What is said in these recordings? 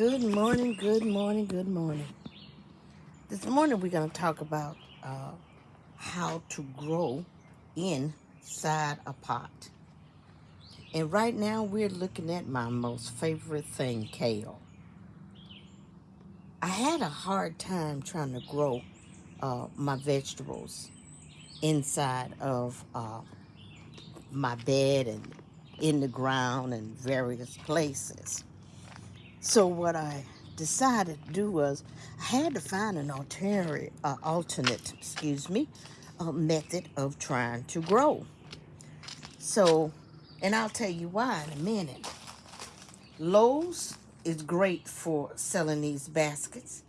Good morning, good morning, good morning. This morning we're going to talk about uh, how to grow inside a pot. And right now we're looking at my most favorite thing, kale. I had a hard time trying to grow uh, my vegetables inside of uh, my bed and in the ground and various places. So what I decided to do was I had to find an alternate, uh, alternate, excuse me, uh, method of trying to grow. So, and I'll tell you why in a minute. Lowe's is great for selling these baskets.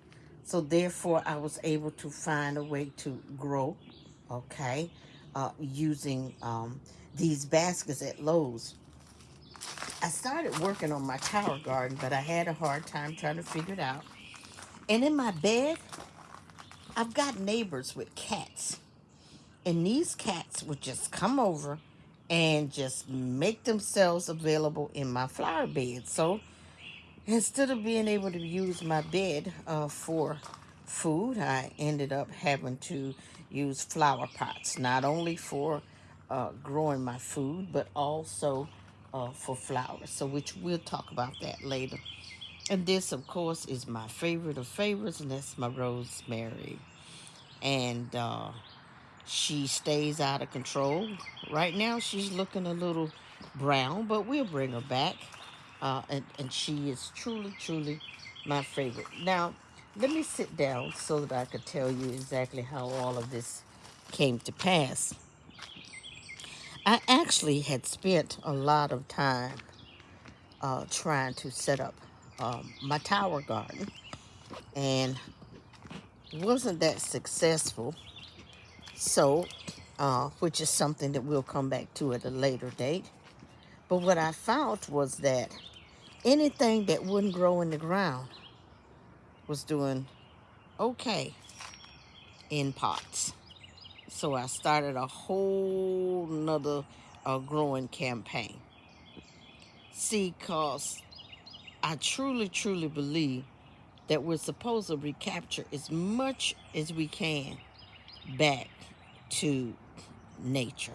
So therefore, I was able to find a way to grow, okay, uh, using um, these baskets at Lowe's. I started working on my tower garden, but I had a hard time trying to figure it out. And in my bed, I've got neighbors with cats. And these cats would just come over and just make themselves available in my flower bed. So instead of being able to use my bed uh, for food, I ended up having to use flower pots, not only for uh, growing my food, but also uh, for flowers. So which we'll talk about that later. And this, of course, is my favorite of favorites, and that's my rosemary. And uh, she stays out of control. Right now, she's looking a little brown, but we'll bring her back. Uh, and, and she is truly, truly my favorite. Now, let me sit down so that I could tell you exactly how all of this came to pass. I actually had spent a lot of time uh, trying to set up um, my tower garden and wasn't that successful. So, uh, which is something that we'll come back to at a later date. But what I found was that anything that wouldn't grow in the ground was doing okay in pots. So I started a whole nother uh, growing campaign. See, cause I truly, truly believe that we're supposed to recapture as much as we can back to nature.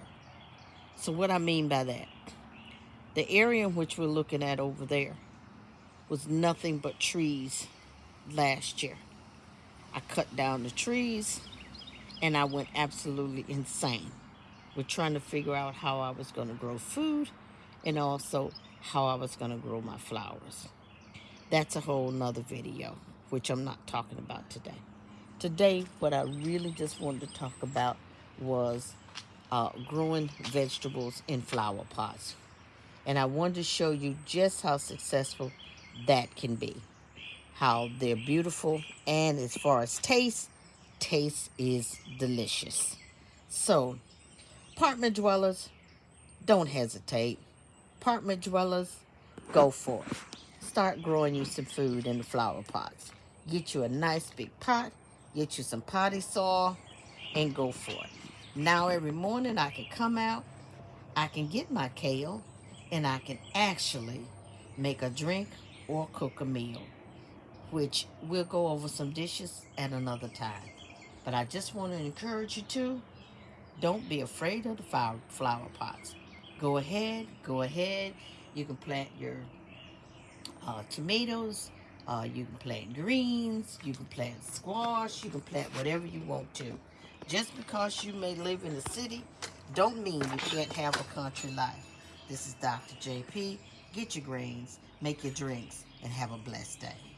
So what I mean by that, the area in which we're looking at over there was nothing but trees last year. I cut down the trees and I went absolutely insane with trying to figure out how I was going to grow food and also how I was going to grow my flowers. That's a whole nother video, which I'm not talking about today. Today, what I really just wanted to talk about was uh, growing vegetables in flower pots. And I wanted to show you just how successful that can be. How they're beautiful and as far as taste, taste is delicious. So, apartment dwellers, don't hesitate. Apartment dwellers, go for it. Start growing you some food in the flower pots. Get you a nice big pot, get you some potty soil, and go for it. Now every morning I can come out, I can get my kale, and I can actually make a drink or cook a meal, which we'll go over some dishes at another time. But I just want to encourage you to, don't be afraid of the flower pots. Go ahead, go ahead. You can plant your uh, tomatoes, uh, you can plant greens, you can plant squash, you can plant whatever you want to. Just because you may live in the city, don't mean you can't have a country life. This is Dr. JP. Get your greens, make your drinks, and have a blessed day.